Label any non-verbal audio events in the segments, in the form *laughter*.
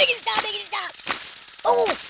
making it stop, making it stop. Oh!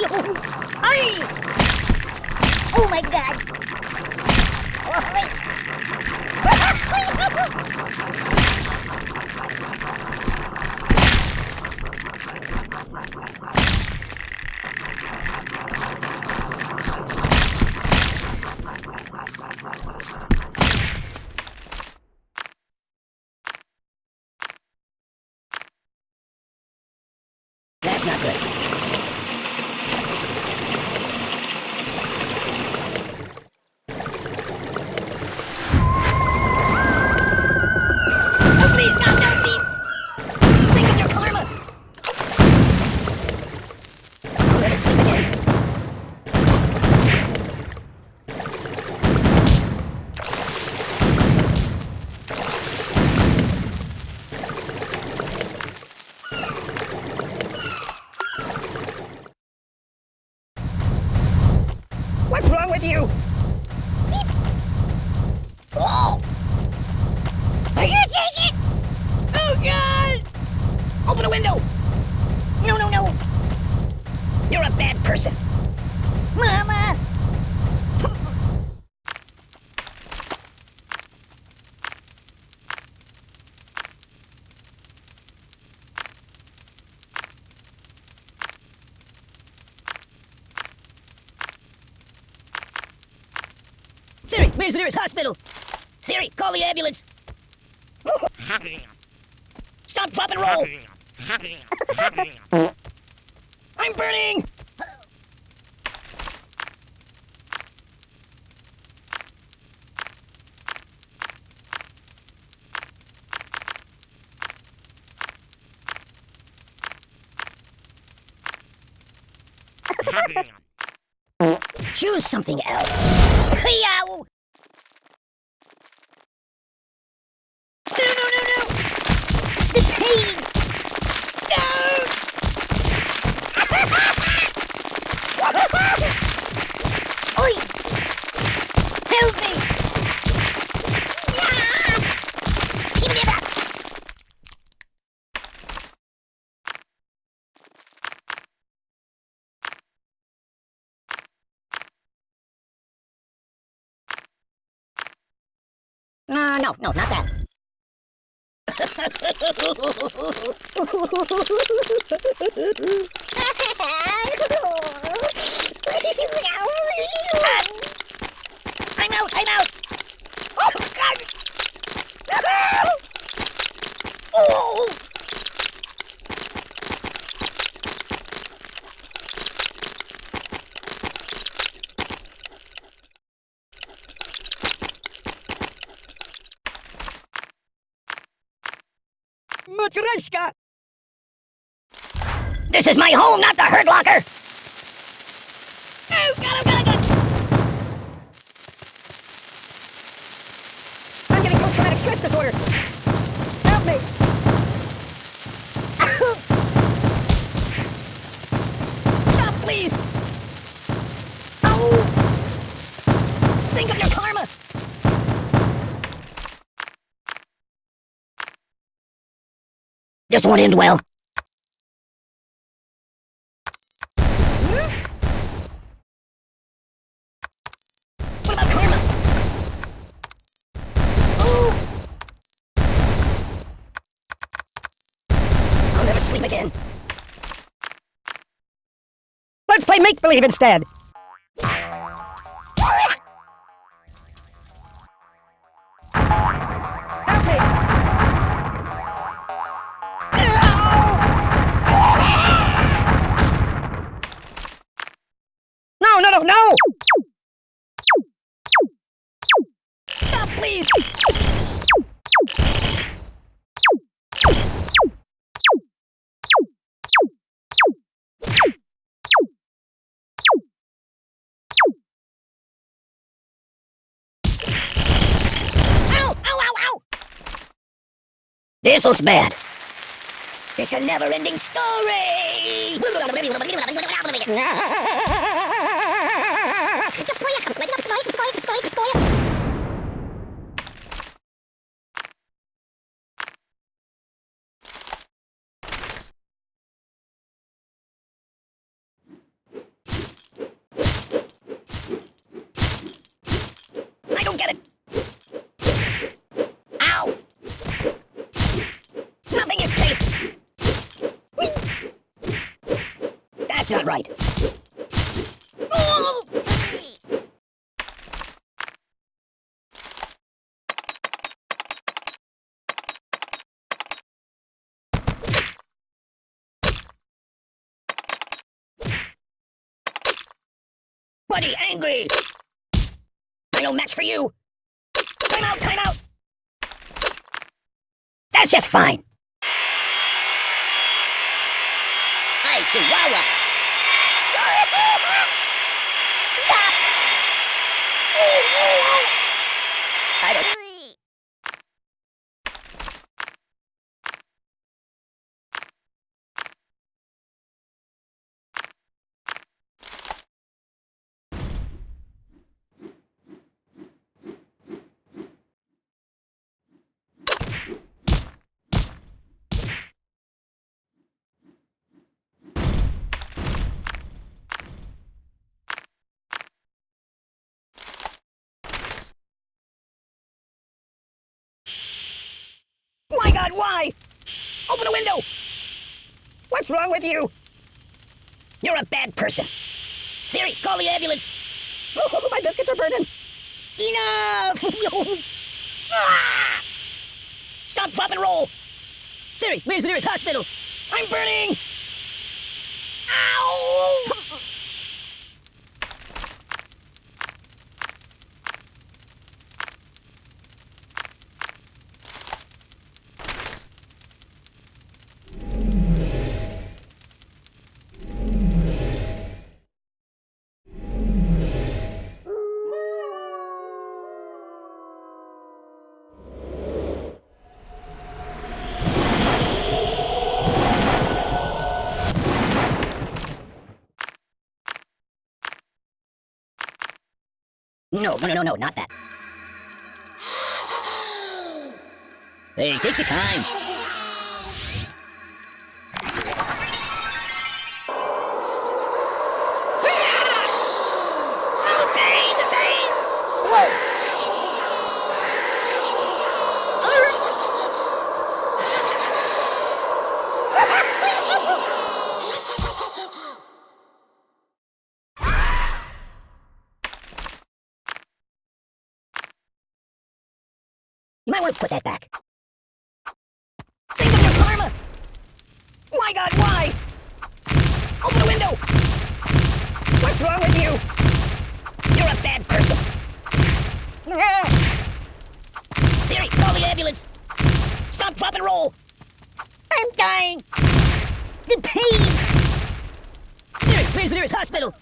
Hey! Oh my god! Where's the nearest hospital? Siri, call the ambulance. Stop, drop, and roll. I'm burning! Choose something else. Yow! No, no, not that. I'm out, I'm out. Oh, God. Oh. Matryoshka! This is my home, not the Hurt Locker! Oh, God, I'm gonna go! I'm getting post-traumatic stress disorder! Help me! This won't end well. I'll never sleep again. Let's play make-believe instead. Stop, please! This looks bad. It's a never-ending story! *laughs* I don't get it. Ow! Nothing is safe. Whee! That's not right. Oh! Buddy, angry! I no match for you! Time out, time out! That's just fine! Hey, Chihuahua! *laughs* Stop! I don't... Why? Open a window! What's wrong with you? You're a bad person. Siri, call the ambulance. Oh, *laughs* my biscuits are burning. Enough! *laughs* Ah! Stop, drop, and roll. Siri, where's the nearest hospital? I'm burning! Ow! No, no, no, no, no, not that. Hey, take your time. Want to put that back. Think of your karma! My god, why? Open the window! What's wrong with you? You're a bad person. *laughs* Siri, call the ambulance. Stop, drop, and roll. I'm dying. The pain. Siri, where's the nearest hospital?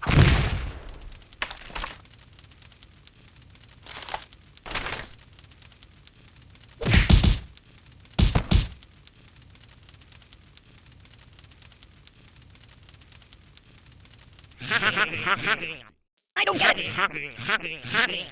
I don't get it.